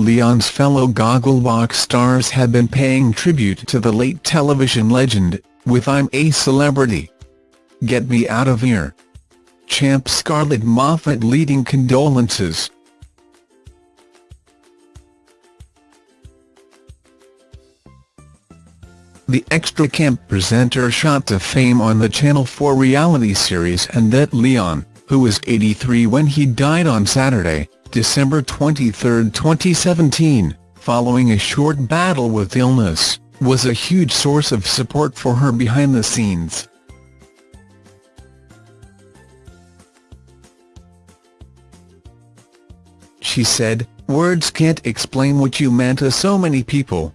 Leon's fellow Gogglebox stars have been paying tribute to the late television legend, with I'm a Celebrity. Get Me Out of Here. Champ Scarlett Moffatt leading condolences. The extra camp presenter shot to fame on the Channel 4 reality series And That Leon, who was 83 when he died on Saturday, December 23, 2017, following a short battle with illness, was a huge source of support for her behind the scenes. She said, Words can't explain what you meant to so many people.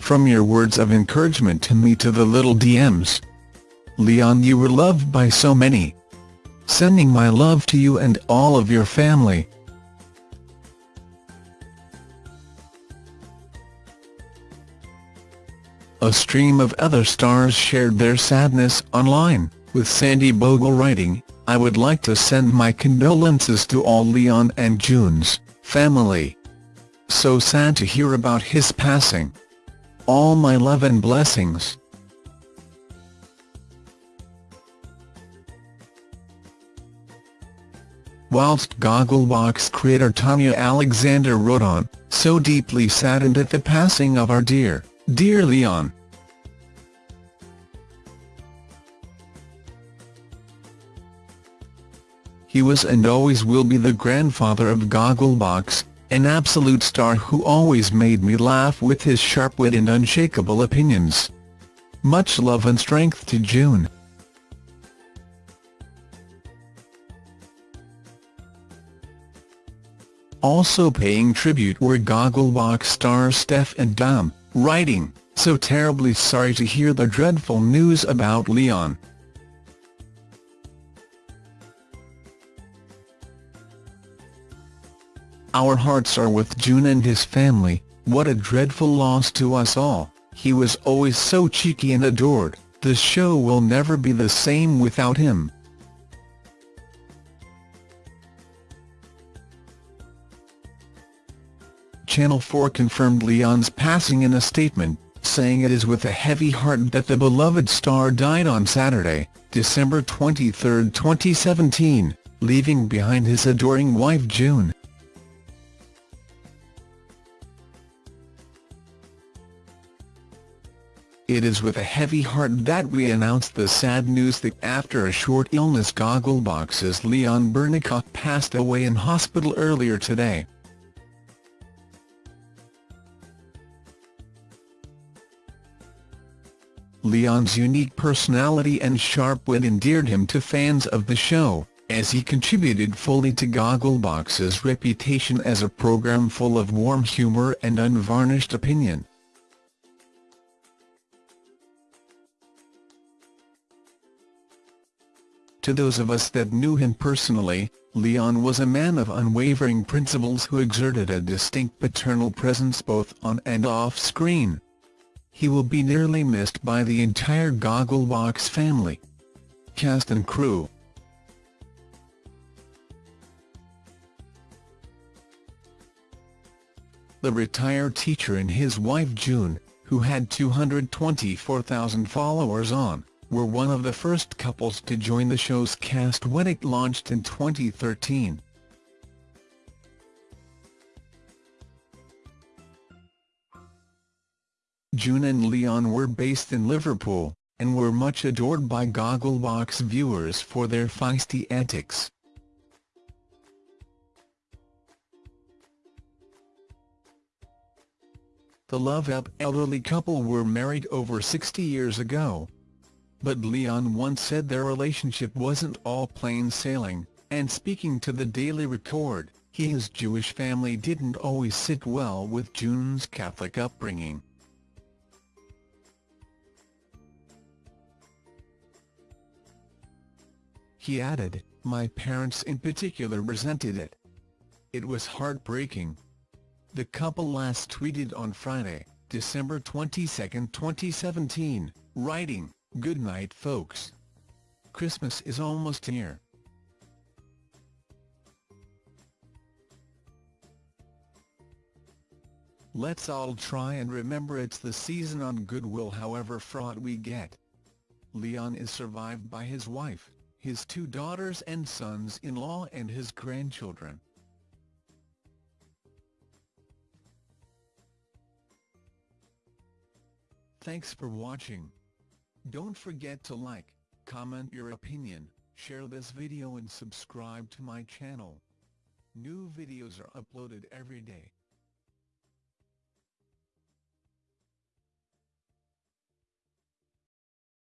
From your words of encouragement to me to the little DMs. Leon you were loved by so many. Sending my love to you and all of your family. A stream of other stars shared their sadness online, with Sandi Bogle writing, I would like to send my condolences to all Leon and June's family. So sad to hear about his passing. All my love and blessings. Whilst Gogglebox creator Tania Alexander wrote on, so deeply saddened at the passing of our dear, dear Leon. He was and always will be the grandfather of Gogglebox, an absolute star who always made me laugh with his sharp wit and unshakable opinions. Much love and strength to June. Also paying tribute were Gogglebox stars Steph and Dom, writing, so terribly sorry to hear the dreadful news about Leon. Our hearts are with June and his family, what a dreadful loss to us all, he was always so cheeky and adored, the show will never be the same without him. Channel 4 confirmed Leon's passing in a statement, saying it is with a heavy heart that the beloved star died on Saturday, December 23, 2017, leaving behind his adoring wife June. It is with a heavy heart that we announce the sad news that after a short illness Gogglebox's Leon Bernicoff passed away in hospital earlier today. Leon's unique personality and sharp wit endeared him to fans of the show, as he contributed fully to Gogglebox's reputation as a program full of warm humour and unvarnished opinion. To those of us that knew him personally, Leon was a man of unwavering principles who exerted a distinct paternal presence both on and off screen. He will be nearly missed by the entire Gogglebox family. Cast and crew The retired teacher and his wife June, who had 224,000 followers on were one of the first couples to join the show's cast when it launched in 2013. June and Leon were based in Liverpool, and were much adored by Gogglebox viewers for their feisty antics. The Love Up elderly couple were married over 60 years ago, but Leon once said their relationship wasn't all plain sailing, and speaking to the Daily Record, he his Jewish family didn't always sit well with June's Catholic upbringing. He added, my parents in particular resented it. It was heartbreaking. The couple last tweeted on Friday, December 22, 2017, writing, Good night folks. Christmas is almost here. Let's all try and remember it's the season on goodwill however fraught we get. Leon is survived by his wife, his two daughters and sons-in-law and his grandchildren. Thanks for watching. Don't forget to like, comment your opinion, share this video and subscribe to my channel. New videos are uploaded every day.